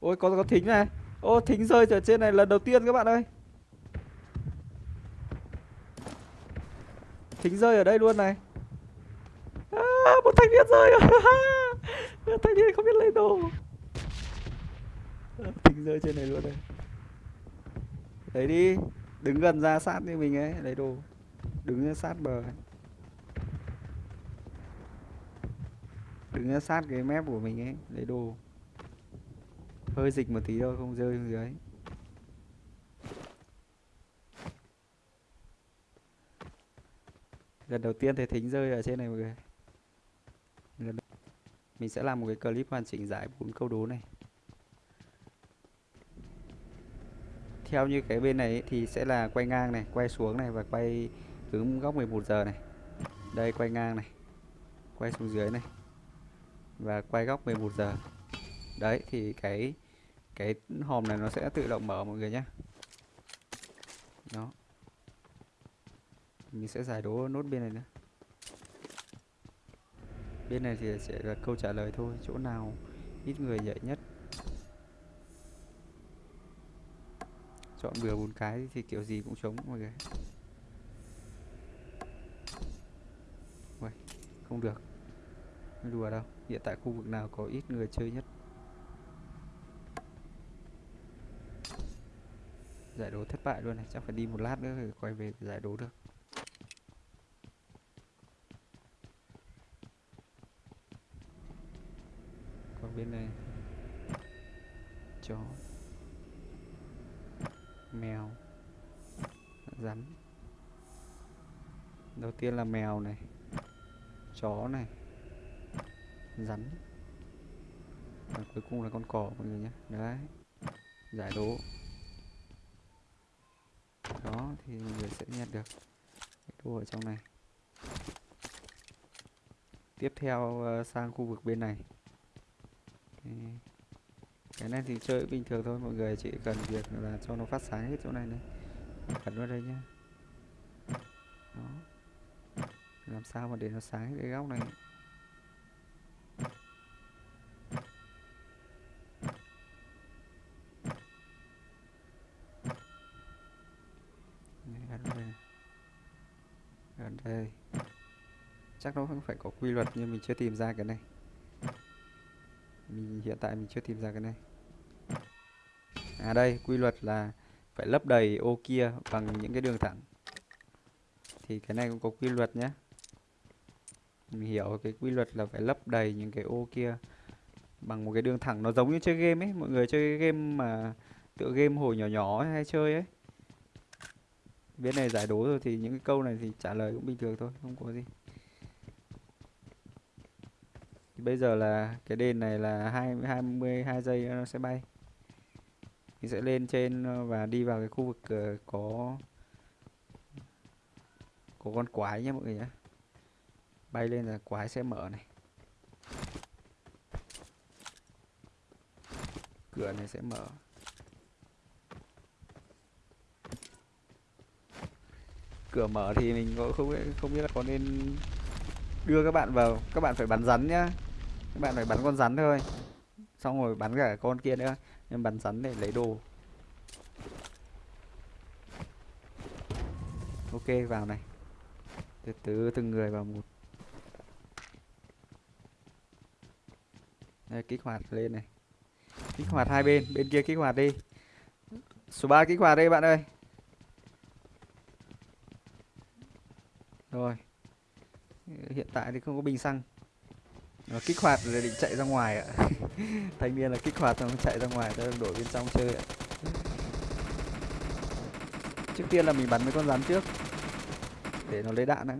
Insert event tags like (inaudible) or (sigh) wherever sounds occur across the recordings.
ôi có có thính này. Ô thính rơi ở trên này lần đầu tiên các bạn ơi. Thính rơi ở đây luôn này. À, một thanh niên rơi. (laughs) Rồi thanh niên không biết lấy đồ. Ờ, thính rơi trên này luôn đây lấy đi đứng gần ra sát như mình ấy lấy đồ. Đứng sát bờ. Ấy. đứng sát cái mép của mình ấy lấy đồ hơi dịch một tí thôi không rơi xuống dưới. Lần đầu tiên thấy thính rơi ở trên này mọi người. Lần đầu... mình sẽ làm một cái clip hoàn chỉnh giải bốn câu đố này. Theo như cái bên này ấy, thì sẽ là quay ngang này quay xuống này và quay hướng góc 11 giờ này. Đây quay ngang này quay xuống dưới này và quay góc 11 giờ. Đấy thì cái cái hòm này nó sẽ tự động mở mọi người nhé đó. Mình sẽ giải đố nốt bên này nữa. Bên này thì sẽ là câu trả lời thôi chỗ nào ít người nhạy nhất? Chọn bừa bốn cái thì kiểu gì cũng trống mọi người. Uầy, không được. Đùa đâu hiện tại khu vực nào có ít người chơi nhất? Giải đố thất bại luôn này, chắc phải đi một lát nữa rồi quay về giải đố được. Còn bên này. Chó. Mèo. Rắn. Đầu tiên là mèo này. Chó này. Rắn. Và cuối cùng là con cò, mọi người nhé. Đấy. Giải đố thì mọi người sẽ nhận được cái đồ ở trong này. Tiếp theo ờ, sang khu vực bên này. Cái, này thì chơi bình thường thôi mọi người chỉ cần việc là cho nó phát sáng hết chỗ này này. Ấn vào đây nhá. Đó. Làm sao mà để nó sáng cái góc này? Ở đây. Chắc nó không phải có quy luật nhưng mình chưa tìm ra cái này. Mình hiện tại mình chưa tìm ra cái này. À đây, quy luật là phải lấp đầy ô kia bằng những cái đường thẳng. Thì cái này cũng có quy luật nhé mình hiểu cái quy luật là phải lấp đầy những cái ô kia bằng một cái đường thẳng. Nó giống như chơi game ấy. Mọi người chơi game mà tựa game hồi nhỏ nhỏ hay chơi ấy biết này giải đố rồi thì những cái câu này thì trả lời cũng bình thường thôi, không có gì. Thì bây giờ là cái đền này là hai hai mươi hai giây nó sẽ bay. Mình sẽ lên trên ờ, và đi vào cái khu vực ờ, có có con quái nhé mọi người nhé bay lên là quái sẽ mở này. Cửa này sẽ mở. Cửa mở thì mình cũng không không biết là có nên đưa các bạn vào. Các bạn phải bắn rắn nhá. Các bạn phải bắn con rắn thôi. Xong rồi bắn cả con kia nữa. Nhưng bắn rắn để lấy đồ. Ok vào này. Từ từ từng người vào một. Đây, kích hoạt lên này. Kích hoạt hai bên. Bên kia kích hoạt đi. Số 3 kích hoạt đây bạn ơi rồi hiện tại thì không có bình xăng. Nó kích hoạt rồi định chạy ra ngoài ạ. (laughs) Thanh niên là kích hoạt xong chạy ra ngoài ta đổi bên trong chơi ạ. Trước tiên là mình bắn mấy con rắn trước để nó lấy đạn đấy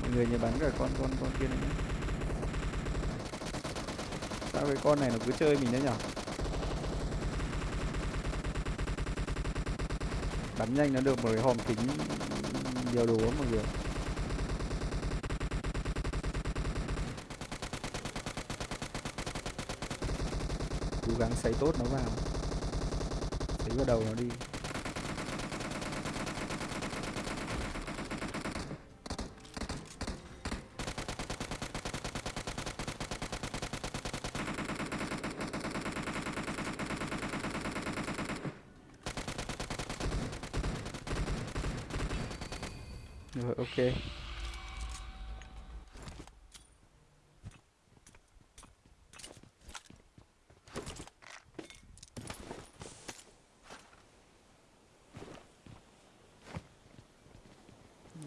mọi người nhớ bắn cả con con con kia này nhé. Sao cái con này nó cứ chơi mình đấy nhở bắn nhanh nó được một cái hòm kính nhiều đồ lắm mọi người. Cố gắng xây tốt nó vào. Xây vào đầu nó đi. Rồi ok.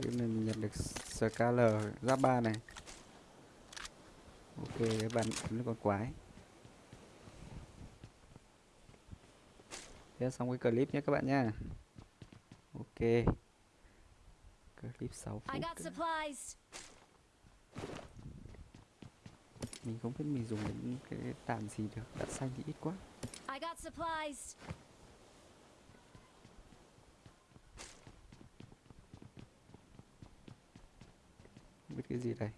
Bên này mình nhận được SKL giáp ba này. Ok, các bạn nó con quái. Thế xong cái clip nhé các bạn nha. Ok. Clip 6 I phút. got supplies. Mình không biết mình dùng đến cái đạn gì được. Đạn xanh thì ít quá. I got supplies. Không biết cái gì đây.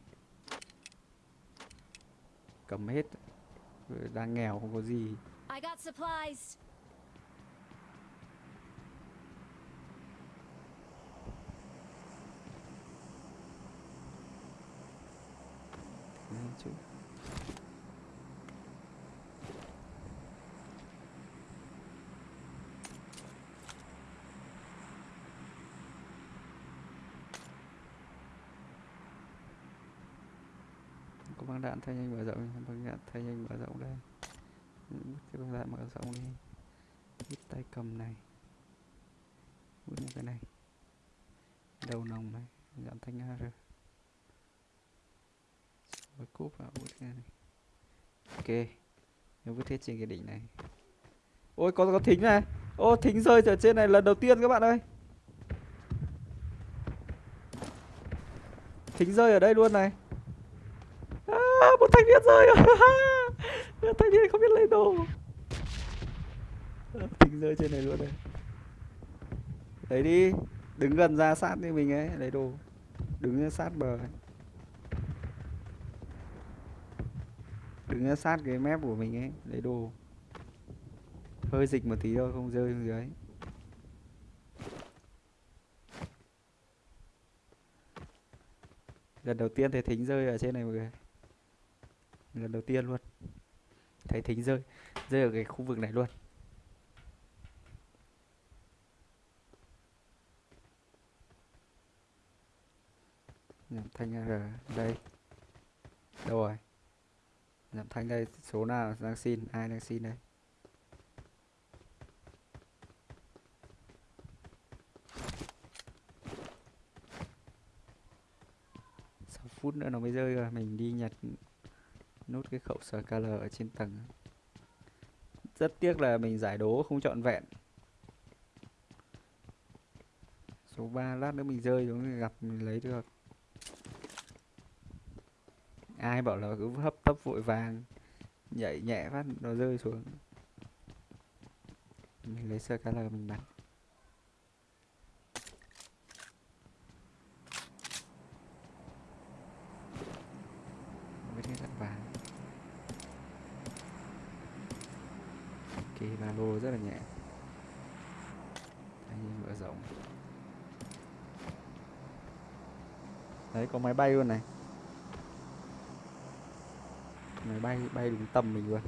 Cầm hết. Đang nghèo không có gì. I got supplies. Chứ. có băng đạn thay nhanh mở rộng băng đạn thay nhanh mở rộng đây. Bút cái băng đạn mở rộng đi. Hít tay cầm này. Bút cái này. Đầu nòng này. Dọn thanh ar rồi cúp vào vút ra này. Ok. Nếu vứt hết trên cái đỉnh này. Ôi có có thính này. Ô thính rơi ở trên này lần đầu tiên các bạn ơi. Thính rơi ở đây luôn này. À, một thanh niên rơi. (laughs) Rồi thanh niên không biết lấy đồ. À, thính rơi trên này luôn này. Lấy đi. Đứng gần ra sát như mình ấy lấy đồ. Đứng sát bờ ấy. Đứng sát cái mép của mình ấy, lấy đồ. Hơi dịch một tí thôi, không rơi xuống dưới. Lần đầu tiên thấy thính rơi ở trên này mọi người. Lần đầu tiên luôn. Thấy thính rơi rơi ở cái khu vực này luôn. Thanh R, đây. Đâu rồi? Giảm thanh đây, số nào đang xin? Ai đang xin đây? Sáu phút nữa nó mới rơi rồi, mình đi nhặt nốt cái khẩu SKL ở trên tầng. Rất tiếc là mình giải đố không trọn vẹn. Số 3 lát nữa mình rơi xuống thì gặp mình lấy được ai bảo là cứ hấp tấp vội vàng, nhảy nhẹ phát, nó rơi xuống. Mình lấy SKL mình bắn với cái đạn vàng ok ba lô rất là nhẹ. Anh như mở rộng. Đấy, có máy bay luôn này máy bay bay đúng tầm mình luôn.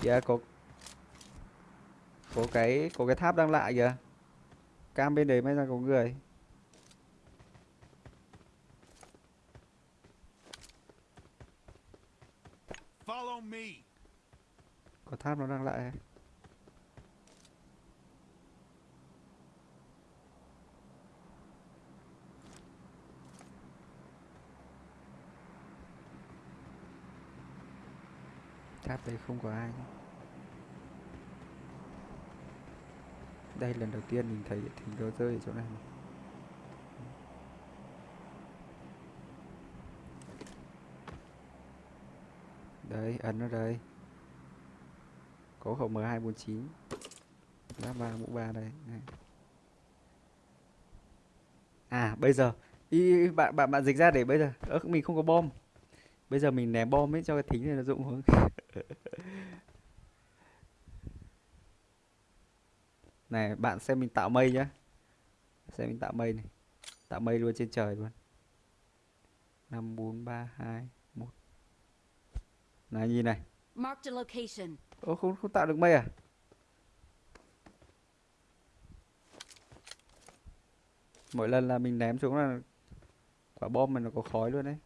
Kìa có có cái có cái tháp đang lại kìa. Cam bên đấy may ra có người. Follow me. có tháp nó đang lại tháp đấy không có ai. Nhé. đây lần đầu tiên mình thấy thỉnh đồ rơi ở chỗ này. Đấy ấn ở đây. Có khẩu M249 giáp ba mũ ba đây. À bây giờ. Ý, bạn bạn bạn dịch ra để bây giờ. Ớ mình không có bom. Bây giờ mình ném bom ấy cho cái thính này nó dụng hướng này bạn xem mình tạo mây nhá. Xem mình tạo mây này. Tạo mây luôn trên trời luôn. Năm bốn ba hai một. Này nhìn này. Ô không không tạo được mây à? Mỗi lần là mình ném xuống là quả bom mà nó có khói luôn đấy.